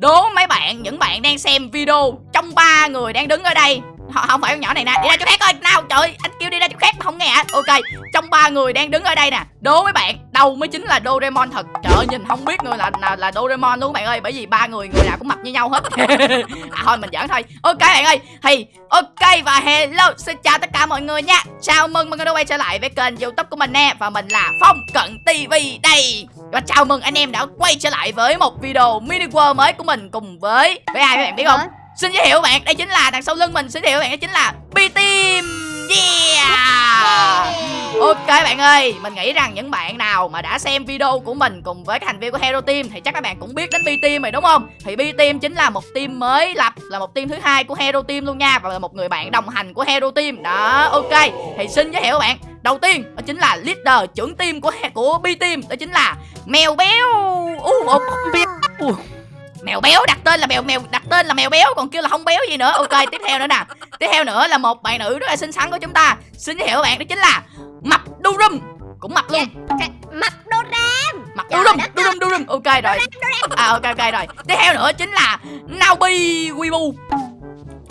đố mấy bạn, những bạn đang xem video trong ba người đang đứng ở đây không phải con nhỏ này nè. Đi ra chỗ khác coi. Nào trời anh kêu đi ra chỗ khác mà không nghe hả? Ok trong ba người đang đứng ở đây nè đố mấy bạn đâu mới chính là Doraemon thật? Trời ơi, nhìn không biết người là là, là Doraemon luôn bạn ơi bởi vì ba người người nào cũng mặc như nhau hết. À thôi mình giỡn thôi. Ok bạn ơi thì ok và hello xin chào tất cả mọi người nha. Chào mừng mọi người đã quay trở lại với kênh youtube của mình nè và mình là phong cận tv đây. Và chào mừng anh em đã quay trở lại với một video mini world mới của mình cùng với với ai các bạn biết không? Xin giới thiệu bạn, đây chính là đằng sau lưng mình Xin giới thiệu bạn, đây chính là B-Team Yeah Ok bạn ơi, mình nghĩ rằng những bạn nào mà đã xem video của mình cùng với các thành viên của Hero Team thì chắc các bạn cũng biết đến B-Team rồi đúng không? Thì B-Team chính là một team mới lập, là một team thứ hai của Hero Team luôn nha và là một người bạn đồng hành của Hero Team. Đó, ok. Thì xin giới thiệu bạn, đầu tiên đó chính là leader trưởng team của của B-Team, đó chính là Mèo Béo. Uh, một Ủa, mèo béo đặt tên là mèo mèo đặt tên là mèo béo còn kêu là không béo gì nữa. Ok tiếp theo nữa nè. Tiếp theo nữa là một bạn nữ rất là xinh xắn của chúng ta. Xin giới thiệu các bạn đó chính là mập durum cũng mập luôn. Cái Mập đô ram mập Trời durum đất durum durum ok rồi. À ok ok rồi. Tiếp theo nữa chính là naobi wibu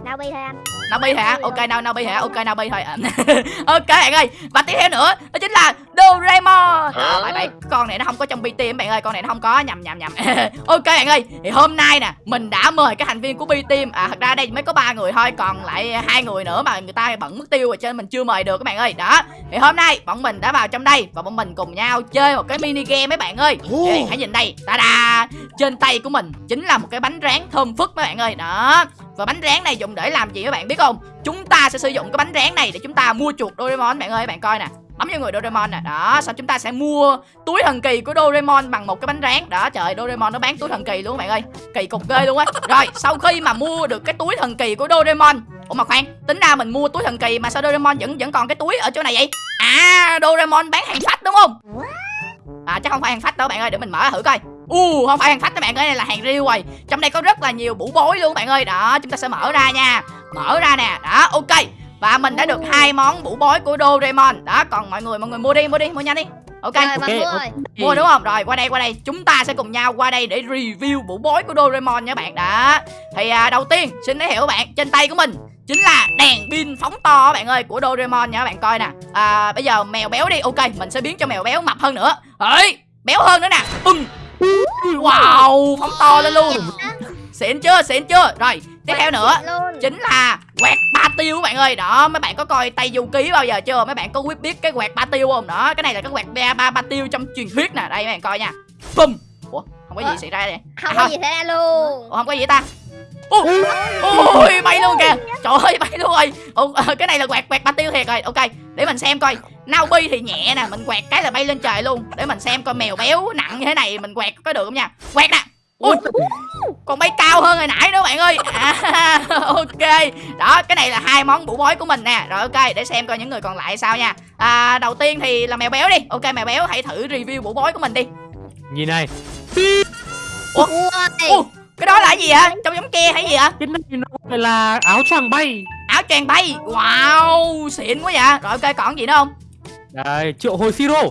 Nào bi thôi anh Naobi hả? Ok nào Naobi hả? Ok Naobi thôi. Ok bạn ơi. Và tiếp theo nữa chính là Doraemon. À, bạn bạn con này nó không có trong BT em bạn ơi, con này nó không có nhầm nhầm nhầm. ok bạn ơi. Thì hôm nay nè, mình đã mời các thành viên của B team. À thật ra đây mới có ba người thôi, còn lại hai người nữa mà người ta bận mất tiêu rồi cho nên mình chưa mời được các bạn ơi. Đó. Thì hôm nay bọn mình đã vào trong đây và bọn mình cùng nhau chơi một cái mini game mấy bạn ơi. Bạn hãy nhìn đây. Ta da. Trên tay của mình chính là một cái bánh rán thơm phức mấy bạn ơi. Đó. Và bánh rán này dùng để làm gì các bạn biết không? Chúng ta sẽ sử dụng cái bánh rán này để chúng ta mua chuột Doraemon bạn ơi, bạn coi nè. Bấm vô người Doraemon nè. Đó, Sau chúng ta sẽ mua túi thần kỳ của Doraemon bằng một cái bánh rán. Đó, trời Doraemon nó bán túi thần kỳ luôn bạn ơi. Kỳ cục ghê luôn á. Rồi, sau khi mà mua được cái túi thần kỳ của Doraemon Ủa mà khoan, tính ra mình mua túi thần kỳ mà sao Doraemon vẫn vẫn còn cái túi ở chỗ này vậy? À, Doraemon bán hàng phách đúng không? À chắc không phải hàng phách đâu bạn ơi, để mình mở thử coi. U không phải hàng phách các bạn ơi, này là hàng riêu rồi. Trong đây có rất là nhiều bủ bối luôn bạn ơi. Đó, chúng ta sẽ mở ra nha. Mở ra nè. Đó, ok. Và mình đã được hai món bụ bối của Doraemon. Đó, còn mọi người mọi người mua đi, mua đi, mua nhanh đi. Ok. Rồi ok, mua ok. rồi Mua đúng không? Rồi qua đây qua đây Chúng ta sẽ cùng nhau qua đây để review bộ bối của Doraemon nha bạn Đó Thì à, đầu tiên xin giới thiệu bạn Trên tay của mình Chính là đèn pin phóng to bạn ơi Của Doraemon nha các bạn coi nè à, Bây giờ mèo béo đi Ok mình sẽ biến cho mèo béo mập hơn nữa Ấy béo hơn nữa nè. Wow phóng to lên luôn Xịn chưa xịn chưa Rồi tiếp theo nữa. chính là quẹt ba tiêu các bạn ơi. Đó mấy bạn có coi tay du ký bao giờ chưa? Mấy bạn có biết biết cái quẹt ba tiêu không? Đó cái này là cái quẹt ba ba, ba tiêu trong truyền thuyết nè. Đây mấy bạn coi nha. Bum ủa không có gì Ủa? xảy ra đây Không À, có gì xảy ra luôn. Ủa không có gì ta? Ui ui bay luôn kìa. trời ơi bay luôn rồi. Ủa, ờ, cái này là quẹt quẹt ba tiêu thiệt rồi. Ok để mình xem coi. Naobi thì nhẹ nè. Mình quẹt cái là bay lên trời luôn. Để mình xem coi mèo béo nặng như thế này mình quẹt có được không nha. Quẹt nè ui còn bay cao hơn hồi nãy nữa bạn ơi. À, ok. Đó cái này là hai món bụ bói của mình nè. Rồi ok để xem coi những người còn lại sao nha. À, đầu tiên thì là mèo béo đi. Ok mèo béo hãy thử review bụ bói của mình đi. Nhìn này, Ủa? Ủa, cái đó là cái gì ạ trong giống ke hay gì ạ cái này nó là áo choàng bay. áo choàng bay. Wow xịn quá vậy. Rồi ok còn gì nữa không? Đây, triệu hồi siro.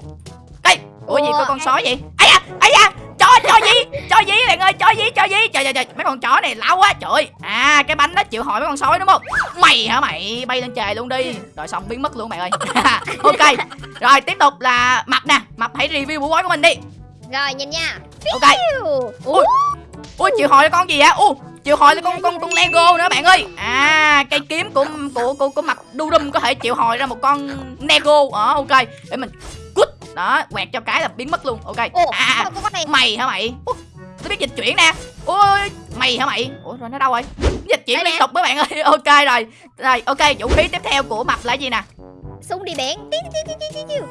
cái ủa gì có con sói vậy? Ấy da ấy da cho cho gì cho gì bạn ơi cho gì cho gì trời trời trời mấy con chó này lão quá trời ơi. à cái bánh đó chịu hỏi mấy con sói đúng không? Mày hả mày? Bay lên trời luôn đi. Rồi xong biến mất luôn mày ơi. Ok rồi tiếp tục là mập nè. Mập hãy review bộ bói của mình đi. Rồi nhìn nha. Ok. Ui ui ui chịu hỏi con gì vậy? U chịu hỏi là con con con lego nữa bạn ơi. À cây kiếm của của của của mập đu đum có thể chịu hồi ra một con lego. Ờ ok. Để mình đó quẹt cho cái là biến mất luôn. Ok. Ồ à sao có con này? mày hả mày? Ủa, nó biết dịch chuyển nè. Ôi mày hả mày? Ủa rồi nó đâu rồi? Dịch chuyển Đây liên nè. tục mấy bạn ơi. Ok rồi. Rồi ok vũ khí tiếp theo của mập là gì nè? Súng đi biển.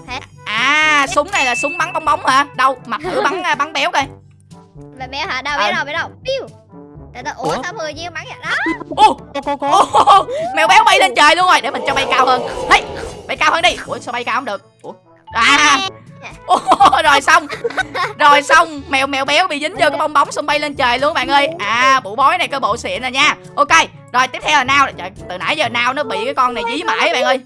Hả? À súng này là súng bắn bong bóng hả? Đâu mập thử bắn à, bắn béo coi. Bé bé hả? Đâu Ờ. bé đâu bé đâu. Piu Ủa Ủa? sao mười viên bắn vậy? Đó. Ô Có có có. ô mèo béo bay lên trời luôn rồi. Để mình cho bay cao hơn. Hey, bay cao hơn đi. Ủa sao bay cao không được à. Ồ, rồi xong. Rồi xong. Mèo mèo béo bị dính vô cái bong bóng xong bay lên trời luôn bạn ơi. À bụ bói này có bộ xịn rồi nha. Ok rồi tiếp theo là nào trời từ nãy giờ nào nó bị cái con này dí mãi bạn ơi.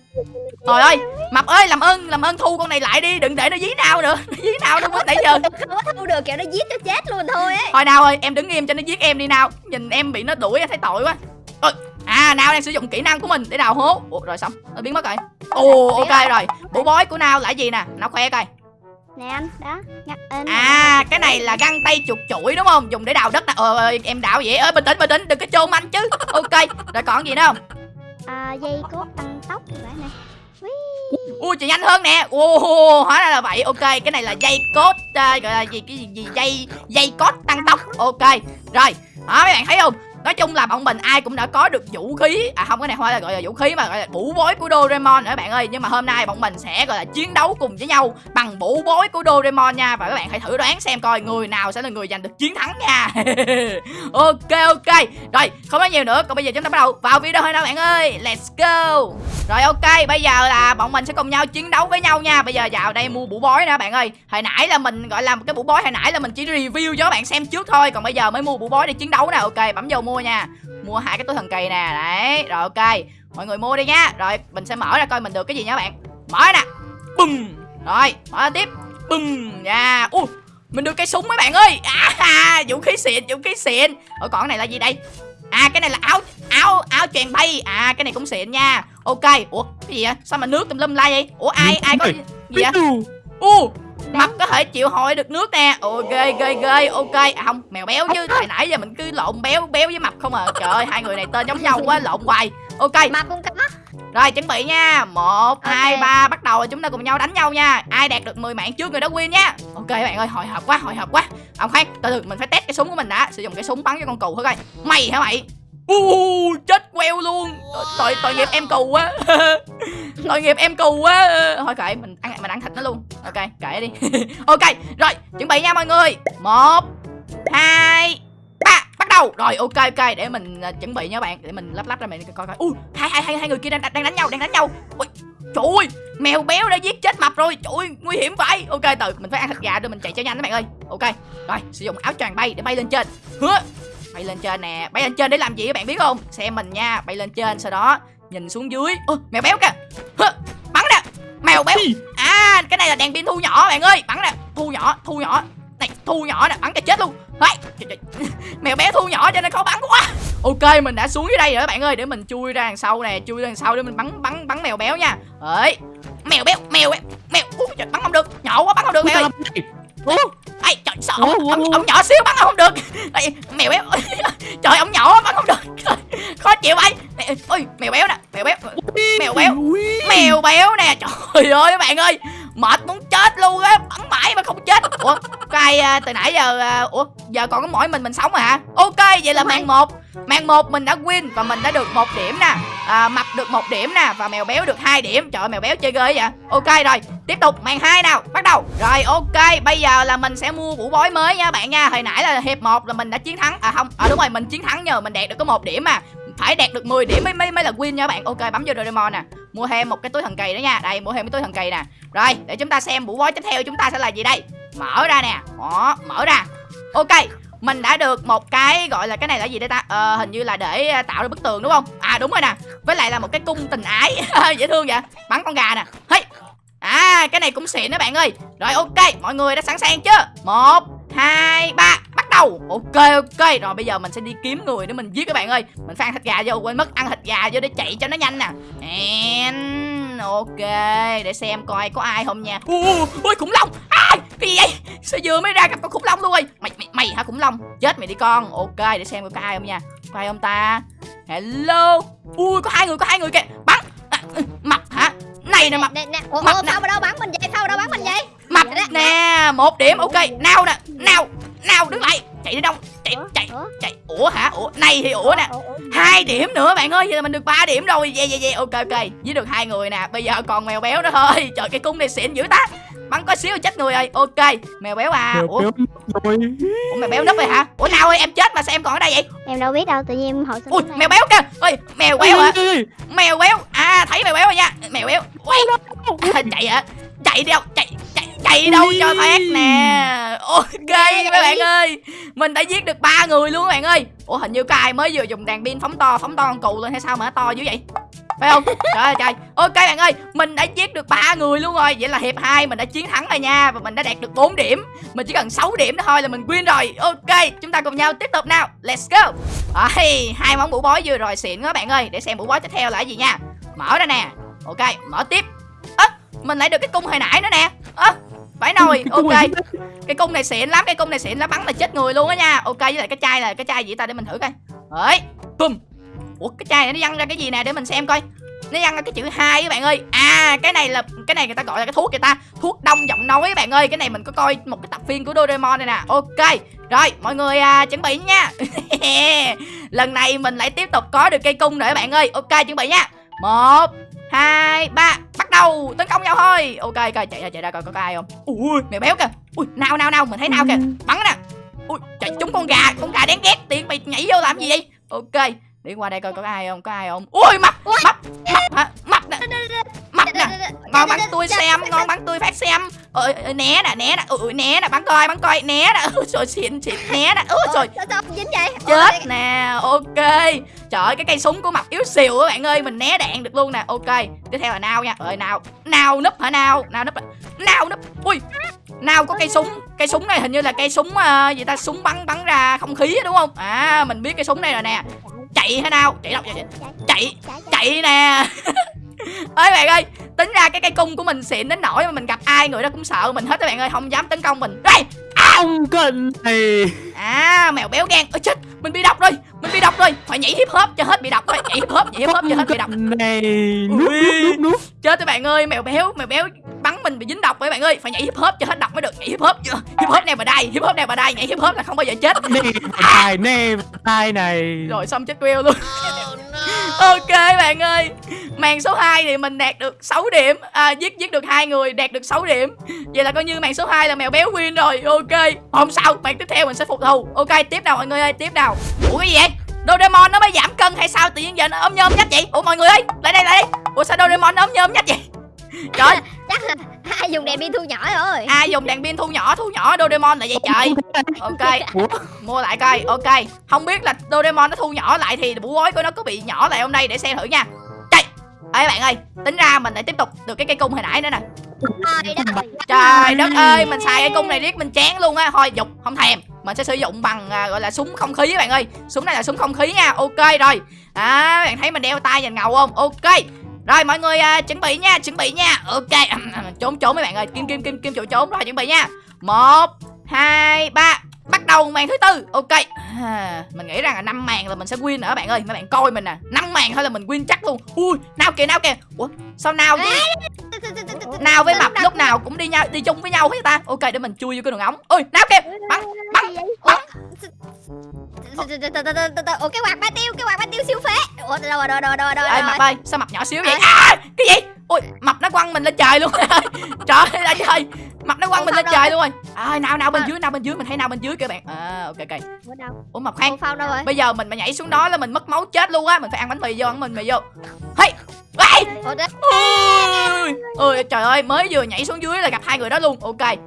Trời ơi mập ơi làm ơn làm ơn thu con này lại đi đừng để nó dí nào nữa. Nó dí nào nữa mới nãy giờ. Không có thu được kiểu nó giết cho chết luôn thôi ấy. Thôi nào ơi em đứng im cho nó giết em đi nào nhìn em bị nó đuổi thấy tội quá. Ôi, à nào đang sử dụng kỹ năng của mình để đào hố. Ủa, rồi xong. Nó biến mất rồi ồ ok rồi bủ bói của nào? Là gì nè? Nào khoe coi. Nè anh đó nhắc in à cái này là găng tay chuột chuỗi đúng không? Dùng để đào đất nè. Ờ ơi, em đào vậy? Ơi bình tĩnh bình tĩnh đừng có chôn anh chứ. Ok rồi còn gì nữa không? À, dây cốt tăng tốc vậy nè. Ui chị nhanh hơn nè. Ồ hóa ra là vậy. Ok cái này là dây cốt à, gọi là gì cái gì, gì? Dây dây cốt tăng tốc. Ok rồi. Đó mấy bạn thấy không nói chung là bọn mình ai cũng đã có được vũ khí. À không, cái này không phải là gọi là vũ khí mà gọi là vũ bối của Doraemon nữa, bạn ơi. Nhưng mà hôm nay bọn mình sẽ gọi là chiến đấu cùng với nhau bằng vũ bối của Doraemon nha. Và các bạn hãy thử đoán xem coi người nào sẽ là người giành được chiến thắng nha. Ok ok. Rồi, không nói nhiều nữa. Còn bây giờ chúng ta bắt đầu vào video thôi nào bạn ơi. Let's go. Rồi, ok. Bây giờ là bọn mình sẽ cùng nhau chiến đấu với nhau nha. Bây giờ vào đây mua vũ bối nè, bạn ơi. Hồi nãy là mình gọi là cái vũ bối, hồi nãy là mình chỉ review cho các bạn xem trước thôi. Còn bây giờ mới mua vũ bối để chiến đấu nè. Ok, bấm vô mua nha. Mua hai cái túi thần kỳ nè. Đấy rồi ok. Mọi người mua đi nha rồi mình sẽ mở ra coi mình được cái gì nha các bạn. Mở nè. Bùm. Rồi mở tiếp. Bùm. Nha. U mình được cây súng mấy bạn ơi. À, vũ khí xịn vũ khí xịn. Ở còn cái này là gì đây? À cái này là áo áo áo choàng bay. À cái này cũng xịn nha. Ok. Ủa cái gì vậy? Sao mà nước tùm lum la vậy? Ủa ai ai có gì vậy? u mập có thể chịu hồi được nước nè. Ồ ghê ghê ghê. Ok à không mèo béo chứ. Tại nãy giờ mình cứ lộn béo béo với mập không à. Trời ơi hai người này tên giống nhau quá lộn hoài. Ok. Mà cũng có rồi chuẩn bị nha. Một hai ba bắt đầu chúng ta cùng nhau đánh nhau nha. Ai đạt được 10 mạng trước người đó win nha. Ok các bạn ơi hồi hộp quá hồi hộp quá. Ông khoan từ từ mình phải test cái súng của mình đã. Sử dụng cái súng bắn cho con cừu thử coi. Mày hả mày u chết queo luôn. Tội tội nghiệp em cừu quá. Tội nghiệp em cừu quá. Thôi kệ, mình ăn mình ăn thịt nó luôn. Ok, kệ đi. Ok, rồi, chuẩn bị nha mọi người. Một, hai, ba, bắt đầu. Rồi, ok ok, để mình à, chuẩn bị nha bạn. Để mình lắp lắp ra mình coi coi. Ui hai hai hai hai người kia đang đang đánh nhau, đang đánh nhau. Ui trời ơi, mèo béo đã giết chết mập rồi. Trời ơi, nguy hiểm vậy. Ok, từ, mình phải ăn thịt gà rồi mình chạy cho nhanh các bạn ơi. Ok, rồi, sử dụng áo choàng bay để bay lên trên. Hứa bay lên trên nè. Bay lên trên để làm gì các bạn biết không? Xem mình nha. Bay lên trên sau đó nhìn xuống dưới. Ơ mèo béo kìa. Bắn nè. Mèo béo. À cái này là đèn pin thu nhỏ bạn ơi. Bắn nè. Thu nhỏ thu nhỏ. Này thu nhỏ nè. Bắn cho chết luôn. Đấy, mèo béo thu nhỏ cho nên khó bắn quá. Ok mình đã xuống dưới đây rồi các bạn ơi. Để mình chui ra đằng sau nè. Chui ra đằng sau để mình bắn bắn bắn mèo béo nha. Ấy mèo béo mèo béo mèo. Ui, trời, bắn không được. Nhỏ quá bắn không được mèo ơi. Ủa, trời sợ. Ông, ông, ông nhỏ xíu bắn không được Đây, mèo béo. Trời ông nhỏ bắn không được. Trời, khó chịu vậy ôi mèo béo nè mèo béo mèo béo mèo béo nè. Trời ơi các bạn ơi mệt muốn chết luôn á bắn mãi mà không chết. Ủa có ai à, từ nãy giờ à, ủa giờ còn có mỗi mình mình sống à hả? Ok vậy là màn một màn một mình đã win và mình đã được một điểm nè. À, mập được một điểm nè và mèo béo được hai điểm. Trời ơi mèo béo chơi ghê vậy. Ok rồi tiếp tục màn hai nào bắt đầu. Rồi ok bây giờ là mình sẽ mua vũ bói mới nha bạn nha. Hồi nãy là hiệp một là mình đã chiến thắng. À không à đúng rồi mình chiến thắng nhờ mình đạt được có một điểm mà. Phải đạt được 10 điểm mới mới mới là win nha các bạn. Ok bấm vô Doraemon nè. Mua thêm một cái túi thần kỳ đó nha. Đây mua thêm cái túi thần kỳ nè. Rồi để chúng ta xem vũ bói tiếp theo chúng ta sẽ là gì đây? Mở ra nè. Đó mở ra. Ok mình đã được một cái gọi là cái này là gì đây ta? Ờ, hình như là để ờ, tạo ra bức tường đúng không? À đúng rồi nè. Với lại là một cái cung tình ái. Dễ thương vậy. Bắn con gà nè. Hey. à cái này cũng xịn đó bạn ơi. Rồi ok. Mọi người đã sẵn sàng chưa? Một hai ba. Bắt đầu. Ok ok. Rồi bây giờ mình sẽ đi kiếm người để mình giết các bạn ơi. Mình phải ăn thịt gà vô quên mất. Ăn thịt gà vô để chạy cho nó nhanh nè. And ok để xem coi có ai không nha. Ui ui khủng long. À, cái gì vậy? Sao vừa mới ra gặp con khủng long luôn rồi? Mày mày mày hả khủng long? Chết mày đi con. Ok để xem có ai không nha. Có ai không ta? Hello? Ui có hai người có hai người kìa. Bắn. À, ừ, mập hả? Này nè mập nè nè ủa, Mập ủa mà đâu bắn mình vậy? Sao mà đâu bắn mình vậy? Mập nè. một điểm. Ok nào nè nào nào đứng lại. Chạy đi đâu chạy Ủa, chạy ủa, chạy. Ủa hả? Ủa này thì ủa nè. hai điểm nữa bạn ơi vậy là mình được 3 điểm rồi. Yeah, yeah, yeah. ok ok. Với được hai người nè. Bây giờ còn mèo béo nữa thôi. Trời cái cung này xịn dữ ta. Bắn có xíu là chết người rồi. Ok. Mèo béo à. Mèo ủa, béo ủa mèo béo núp rồi hả? Ủa nào ơi em chết mà sao em còn ở đây vậy? Em đâu biết đâu tự nhiên em hỏi xin ui mèo béo kìa. Ơi mèo béo hả? mèo béo. À thấy mèo béo rồi nha. Mèo béo. Ui, à, chạy hả? Chạy đi đâu? Chạy chạy đâu Ui. cho thoát nè. Ok các bạn ơi. Mình đã giết được ba người luôn các bạn ơi. Ủa hình như có ai mới vừa dùng đàn pin phóng to phóng to con cù lên hay sao mà nó to dữ vậy? Phải không? Trời ơi trời. Ok bạn ơi. Mình đã giết được ba người luôn rồi. Vậy là hiệp hai mình đã chiến thắng rồi nha. Và mình đã đạt được 4 điểm. Mình chỉ cần 6 điểm thôi là mình win rồi. Ok chúng ta cùng nhau tiếp tục nào. Let's go. Ôi, hai món mũ bói vừa rồi xịn quá bạn ơi. Để xem mũ bói tiếp theo là cái gì nha. Mở ra nè. Ok mở tiếp. Ơ mình lại được cái cung hồi nãy nữa nè. Ơ phải Cái cung ok. này cái cung này xịn lắm cái cung này xịn lắm bắn là chết người luôn á nha. Ok với lại cái chai là cái chai gì ta để mình thử coi. Đấy. Bum ủa cái chai này nó văng ra cái gì nè để mình xem coi. Nó văng ra cái chữ hai các bạn ơi. À cái này là cái này người ta gọi là cái thuốc người ta? Thuốc đông giọng nói các bạn ơi. Cái này mình có coi một cái tập phim của Doraemon này nè. Ok. Rồi mọi người à, chuẩn bị nha. Lần này mình lại tiếp tục có được cây cung nữa các bạn ơi. Ok chuẩn bị nha. Một hai ba bắt đầu. Tấn công nhau thôi. Ok ok chạy ra chạy ra coi có ai không? Ui mèo béo kìa. Ui nào nào nào mình thấy nào kìa. Bắn nè. Ui chạy trúng con gà con gà đáng ghét tiện mày nhảy vô làm gì vậy? Ok đi qua đây coi có ai không có ai không? Ui mập mập mập hả? Mập nè. Mập nè. ngon bắn tôi xem ngon bắn tôi phát xem ơi né nè né nè ui né nè bắn coi bắn coi. Né nè ui trời xịn xịn. Né nè ui trời. Sao sao dính vậy? chết nè ok. Trời ơi cái cây súng của mặt yếu xìu các bạn ơi. Mình né đạn được luôn nè. Ok tiếp theo là nào nha. Ơi nào nào núp hả nào nào núp nào núp. Ui nào có cây súng. Cây súng này hình như là cây súng uh, gì ta súng bắn bắn ra không khí đúng không? À mình biết cái súng này rồi nè. Chạy hả nào chạy đâu chạy chạy chạy nè ơi bạn ơi tính ra cái cây cung của mình xịn đến nỗi mà mình gặp ai người đó cũng sợ mình hết các bạn ơi không dám tấn công mình. Đây Ông cận này À mèo béo gan. Ôi chết Mình bị độc rồi Mình bị độc rồi. Phải nhảy hip hop cho hết bị độc rồi Nhảy hip hop Nhảy hip hop cho hết bị độc. Này núp núp núp Chết các bạn ơi Mèo béo Mèo béo mình bị dính độc rồi các bạn ơi. Phải nhảy hip hop cho hết độc mới được. Nhảy hip hop chưa? Hip hop này mà đai Hip hop này mà đai Nhảy hip hop là không bao giờ chết. Nè tài này. Rồi xong chết queo luôn. Ok bạn ơi. Màn số 2 thì mình đạt được 6 điểm. À, Giết giết được hai người đạt được 6 điểm. Vậy là coi như màn số 2 là mèo béo win rồi. Ok. Không sao Màn tiếp theo mình sẽ phục thù. Ok tiếp nào mọi người ơi Tiếp nào. Ủa cái gì vậy? Doraemon nó mới giảm cân hay sao? Tự nhiên giờ nó ốm nhôm nhách vậy? Ủa mọi người ơi Lại đây lại đây. Ủa sao Doraemon nó ốm nhôm nhách vậy? Trời ai dùng đèn pin thu nhỏ rồi. ai dùng đèn pin thu nhỏ thu nhỏ Doraemon là vậy trời. Ok. mua lại coi ok. Không biết là Doraemon nó thu nhỏ lại thì bủ gối của nó có bị nhỏ lại hôm nay để xem thử nha. Chạy ê bạn ơi tính ra mình lại tiếp tục được cái cây cung hồi nãy nữa nè. Trời đất. trời đất ơi mình xài cái cung này riết mình chán luôn á. Thôi dục không thèm. Mình sẽ sử dụng bằng à, gọi là súng không khí các bạn ơi. Súng này là súng không khí nha. Ok rồi. À bạn thấy mình đeo tay nhìn ngầu không? Ok rồi mọi người uh, chuẩn bị nha chuẩn bị nha. Ok trốn trốn mấy bạn ơi. Kim kim kim kim chỗ trốn. Rồi chuẩn bị nha. Một hai ba. Bắt đầu màn thứ tư. Ok. À, mình nghĩ rằng là năm màn là mình sẽ win nữa các bạn ơi. Mấy bạn coi mình nè. Năm màn thôi là mình win chắc luôn. Ui nào kìa nào kìa. Ủa sao nào với nào với mập lúc nào cũng đi nhau đi chung với nhau hết ta. Ok để mình chui vô cái đường ống. Ui nào kìa. Bắn. Ủa cái quạt ba tiêu, cái quạt ba tiêu siêu phế. Ủa đâu rồi, đâu rồi, đâu rồi, đâu ê rồi. mập ơi sao mập nhỏ xíu vậy? À. Cái gì? Ui mập nó quăng mình lên trời luôn. Trời ơi trời. Mập nó quăng mình lên trời luôn rồi. À, nào nào bên À. dưới nào bên dưới mình thấy nào bên dưới kìa bạn. À ok ok. Ủa đâu? ủa mập khoan. Đâu rồi? bây giờ mình mà nhảy xuống đó là mình mất máu chết luôn á. Mình phải ăn bánh mì vô ăn bánh mì vô. Hey! Ôi trời ơi mới vừa nhảy xuống dưới là gặp hai người đó luôn. Ok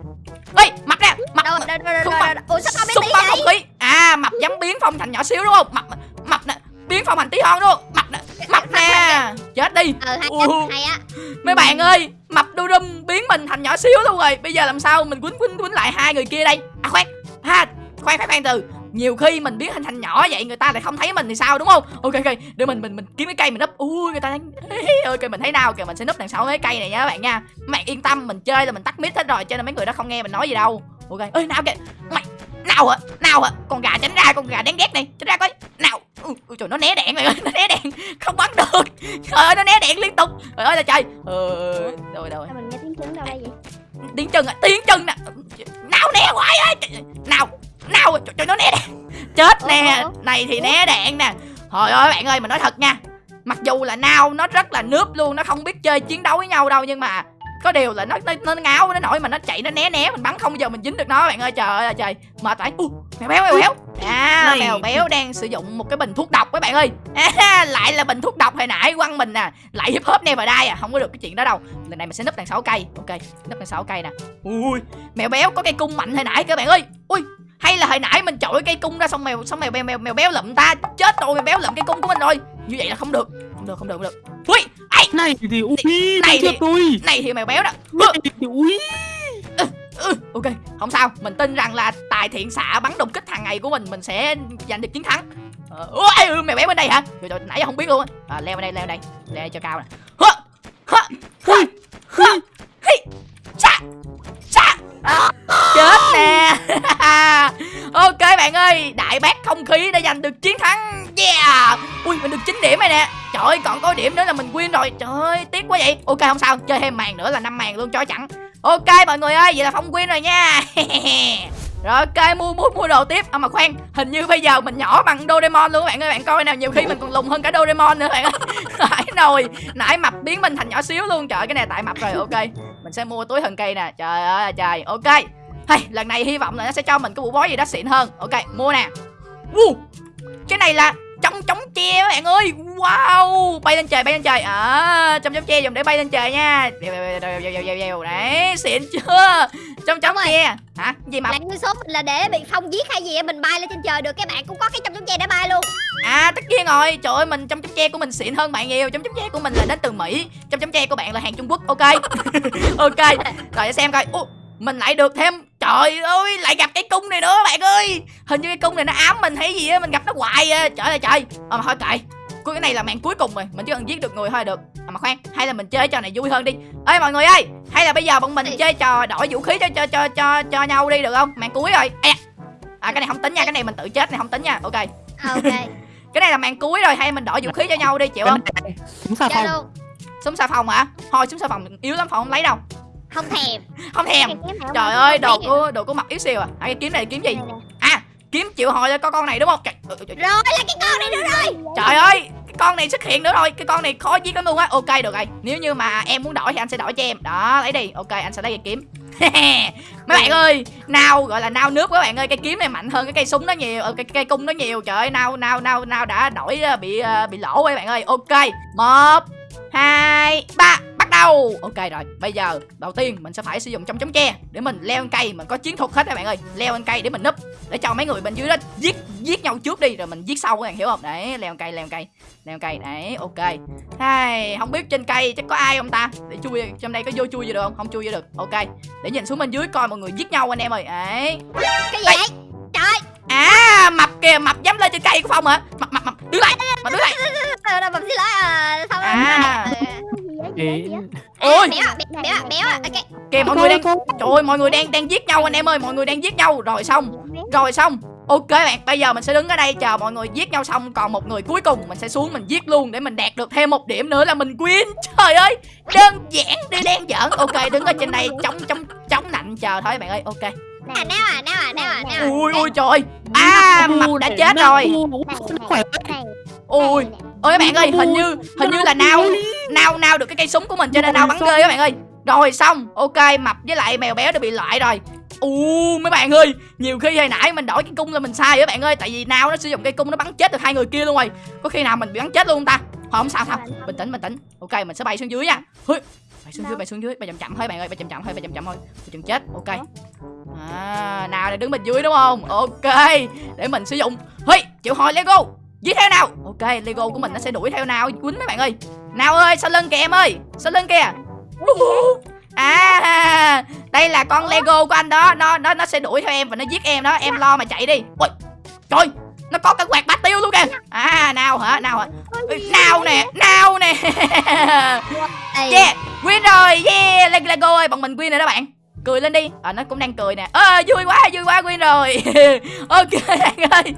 ê mập nè mập Đâu đâu đâu. Không. Ủa sao con tí vậy? không khí? À mập dám biến phong thành nhỏ xíu đúng không? Mập mập nè biến phong thành tí hon đúng không? Mập nè mập nè. chết đi. Ờ hay hay á. mấy bạn ơi mập đu đum biến mình thành nhỏ xíu luôn rồi. Bây giờ làm sao mình quýnh quýnh quýnh lại hai người kia đây? À khoan. Ha khoan khoan khoan từ nhiều khi mình biến hình thành nhỏ vậy người ta lại không thấy mình thì sao đúng không? Ok ok để mình mình mình kiếm cái cây mình núp. Ui người ta đang ok mình thấy nào kìa mình sẽ núp đằng sau cái cây này nha các bạn nha. Bạn yên tâm mình chơi là mình tắt mic hết rồi cho nên mấy người đó không nghe mình nói gì đâu. Ok ơi nào kìa. Mày nào hả? Nào hả? Con gà tránh ra con gà đáng ghét này tránh ra coi. Nào. Ui, trời nó né đạn rồi nó né đạn không bắn được. Trời ơi nó né đạn liên tục. Trời ơi là trời ờ rồi rồi. Mình nghe tiếng chân đâu đây vậy? tiếng chân à tiếng chân nè. Nào né hoài á nào nào trời, trời nó né đạn chết Ủa, nè. ủa. này thì né đạn nè. Trời ơi bạn ơi mình nói thật nha. Mặc dù là nào nó rất là nướp luôn nó không biết chơi chiến đấu với nhau đâu nhưng mà có điều là nó nó, nó ngáo nó nổi mà nó chạy nó né né mình bắn không bao giờ mình dính được nó bạn ơi. Trời ơi trời. Mệt vậy u mèo béo mèo béo. À Này. mèo béo đang sử dụng một cái bình thuốc độc các bạn ơi. À, lại là bình thuốc độc hồi nãy quăng mình nè. Lại hip hop never die à không có được cái chuyện đó đâu. Lần này mình sẽ núp đằng sau cây. Ok núp đằng sau cây nè. Ui mèo béo có cây cung mạnh hồi nãy các bạn ơi. Ui hay là hồi nãy mình chọi cây cung ra xong mèo xong mèo mèo mèo, mèo béo lụm ta? Chết rồi mèo béo lụm cây cung của mình rồi. Như vậy là không được. Không được không được không được. Ui này thì ui này này thì- tôi này thì mèo béo đó. Này thì ui. Ừ, ok không sao. Mình tin rằng là tài thiện xạ bắn đột kích hàng ngày của mình mình sẽ giành được chiến thắng. Ờ, ôi ừ, mèo béo bên đây hả? Trời, trời, nãy giờ không biết luôn á. À, leo bên đây leo bên đây. Leo cho cao nè. Hơ hơ hơ hơ sa À, chết nè. Ok bạn ơi đại bác không khí đã giành được chiến thắng. Yeah. Ui mình được 9 điểm rồi nè. Trời ơi còn có điểm nữa là mình win rồi. Trời ơi tiếc quá vậy. Ok không sao. Chơi thêm màn nữa là năm màn luôn cho chẳng ok mọi người ơi vậy là phong win rồi nha. Rồi ok mua mua mua đồ tiếp. À mà khoan hình như bây giờ mình nhỏ bằng Doraemon luôn các bạn ơi. Bạn coi nào nhiều khi mình còn lùn hơn cả Doraemon nữa bạn ơi. Nãy nồi nãy mập biến mình thành nhỏ xíu luôn. Trời cái này tại mập rồi. Ok mình sẽ mua túi thần cây nè. Trời ơi là trời. Ok. Hay lần này hy vọng là nó sẽ cho mình cái bộ bói gì đó xịn hơn. Ok mua nè. Uh, cái này là chống chống che các bạn ơi. Wow. Bay lên trời bay lên trời. Ờ, à trong chống che dùng để bay lên trời nha. Đấy xịn chưa? Trong rồi. che hả? Gì mà nguyên số mình là để bị phong giết hay gì á, mình bay lên trên trời được các bạn cũng có cái trong chống che để bay luôn. À tất nhiên rồi. Trời ơi mình trong chấm tre của mình xịn hơn bạn nhiều. Trong chấm tre của mình là đến từ Mỹ. Trong chấm tre của bạn là hàng Trung Quốc. Ok. Ok. Rồi xem coi. Ủa, Mình lại được thêm Trời ơi lại gặp cái cung này nữa bạn ơi. Hình như cái cung này nó ám mình hay gì á Mình gặp nó hoài à. Trời ơi trời. Ờ thôi kệ Cuối cái này là màn cuối cùng rồi Mình chỉ cần giết được người thôi được. À, Mà khoan Hay là mình chơi trò này vui hơn đi. Ê mọi người ơi Hay là bây giờ bọn mình chơi trò đổi vũ khí cho cho cho cho, cho nhau đi được không? Màn cuối rồi. Ê. À cái này không tính nha Cái này mình tự chết này không tính nha. Ok. À, ok. Cái này là màn cuối rồi hay mình đổi vũ khí cho nhau đi chịu không? Súng xà chơi phòng. súng xà phòng hả? Thôi súng xà phòng yếu lắm phòng không lấy đâu. Không thèm. Không thèm. Trời ơi đồ của đồ của mặt yếu xìu à. À, cái kiếm này kiếm gì kiếm chịu hồi cho con con này đúng không? Trời, trời, trời, rồi là cái con này nữa rồi. Trời ơi cái con này xuất hiện nữa rồi cái con này khó giết lắm luôn á. Ok được rồi. Nếu như mà em muốn đổi thì anh sẽ đổi cho em. Đó lấy đi. Ok anh sẽ lấy cây kiếm. Mấy bạn ơi nào gọi là nao nước các bạn ơi. Cây kiếm này mạnh hơn cái cây súng nó nhiều ờ, cái cây cung nó nhiều. Trời ơi nao nao nao nao đã đổi ờ, bị ờ, bị lỗ rồi bạn ơi. Ok một hai ba bắt đầu. Ok rồi bây giờ đầu tiên mình sẽ phải sử dụng trong chống tre để mình leo lên cây. Mình có chiến thuật hết các bạn ơi. Leo lên cây để mình núp để cho mấy người bên dưới đó giết giết nhau trước đi rồi mình giết sau các bạn hiểu không? Đấy leo lên cây leo lên cây leo lên cây. Đấy ok. Hai, không biết trên cây chắc có ai không ta? Để chui trong đây có vô chui gì được không? Không chui vô được. Ok để nhìn xuống bên dưới coi mọi người giết nhau anh em ơi. Đấy. Cái gì đấy à mập kìa mập dám lên trên cây của phong hả? Mập mập mập đứng lại mập đứng lại Ờ, mình xin lỗi à, sao À. Thì- ôi. béo à, béo béo à, béo à, ok. Kìa mọi người đang trời ơi mọi người đang đang giết nhau anh em ơi mọi người đang giết nhau. Rồi xong. Rồi xong. Ok bạn bây giờ mình sẽ đứng ở đây chờ mọi người giết nhau xong. Còn một người cuối cùng mình sẽ xuống mình giết luôn để mình đạt được thêm một điểm nữa là mình win. Trời ơi đơn giản đi đen giỡn. Ok đứng ở trên đây chống chống chống nạnh chờ thôi bạn ơi. Ok à neo à neo à à à ui ui trời à mập đã chết rồi ui ơi các bạn ơi hình như hình như là nao nao nao được cái cây súng của mình cho nên nao bắn ghê các bạn ơi rồi xong ok mập với lại mèo béo đã bị loại rồi u mấy bạn ơi nhiều khi hồi nãy mình đổi cái cung là mình sai các bạn ơi tại vì nao nó sử dụng cây cung nó bắn chết được hai người kia luôn rồi có khi nào mình bị bắn chết luôn không ta thôi không sao sao bình tĩnh bình tĩnh ok mình sẽ bay xuống dưới nha bay xuống dưới bay xuống dưới bay chậm chậm thôi bạn ơi bay chậm chậm thôi bay chậm chậm thôi chừng chết ok à nào để đứng bên dưới đúng không? Ok để mình sử dụng. Hey, chịu hồi lego. Giết theo nào. Ok lego của mình nó sẽ đuổi theo nào quýnh mấy bạn ơi. Nào ơi sau lưng kìa em ơi? Sau lưng kìa? À đây là con lego của anh đó. Nó nó nó sẽ đuổi theo em và nó giết em đó. Em lo mà chạy đi. Ôi trời nó có cả quạt bát tiêu luôn kìa. À nào hả nào hả? Nào nè nào nè. Yeah win rồi. Yeah Le- lego ơi bọn mình win rồi đó bạn cười lên đi. À nó cũng đang cười nè. À, vui quá vui quá quên rồi. Ok bạn ơi.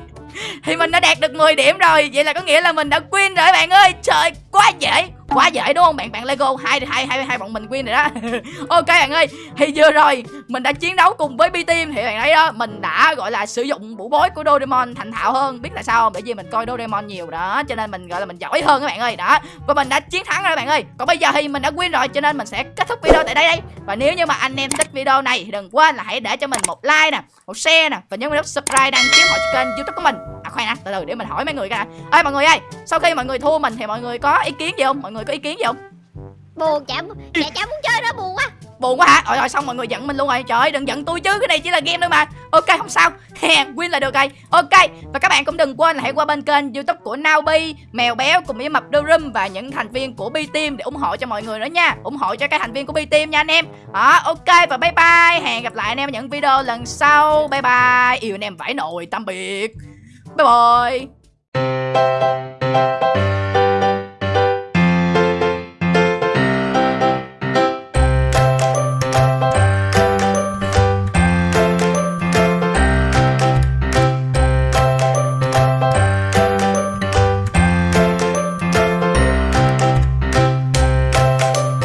Thì mình đã đạt được 10 điểm rồi. Vậy là có nghĩa là mình đã quên rồi bạn ơi. Trời quá dễ quá dễ đúng không? Bạn bạn lego, hai hai hai hai bọn mình win rồi đó. Ok bạn ơi, thì vừa rồi mình đã chiến đấu cùng với b team thì bạn thấy đó, mình đã, gọi là, sử dụng vũ bối của doraemon thành thạo hơn. Biết là sao không? Bởi vì mình coi doraemon nhiều đó, cho nên mình, gọi là, mình giỏi hơn các bạn ơi. Đó, và mình đã chiến thắng rồi bạn ơi. Còn bây giờ thì mình đã win rồi, cho nên mình sẽ kết thúc video tại đây đây. Và nếu như mà anh em thích video này thì đừng quên là hãy để cho mình một like nè, một share nè, và nhấn nút subscribe đăng ký họ kênh youtube của mình. À khoan đã, từ từ để mình hỏi mấy người cái ơi mọi người ơi, sau khi mọi người thua mình thì mọi người có ý kiến gì không? Mọi người có ý kiến gì không? Buồn chả chả chả muốn chơi nữa buồn quá. Buồn quá hả? Rồi rồi xong mọi người giận mình luôn rồi. Trời ơi đừng giận tôi chứ cái này chỉ là game thôi mà. Ok không sao. Win là được rồi. Ok và các bạn cũng đừng quên là hãy qua bên kênh youtube của Naobi mèo béo cùng với mập Durum và những thành viên của B Team để ủng hộ cho mọi người nữa nha. Ủng hộ cho các thành viên của B Team nha anh em. Đó ok và bye bye. Hẹn gặp lại anh em ở những video lần sau. Bye bye. Yêu anh em vãi nồi tạm biệt. Bye bye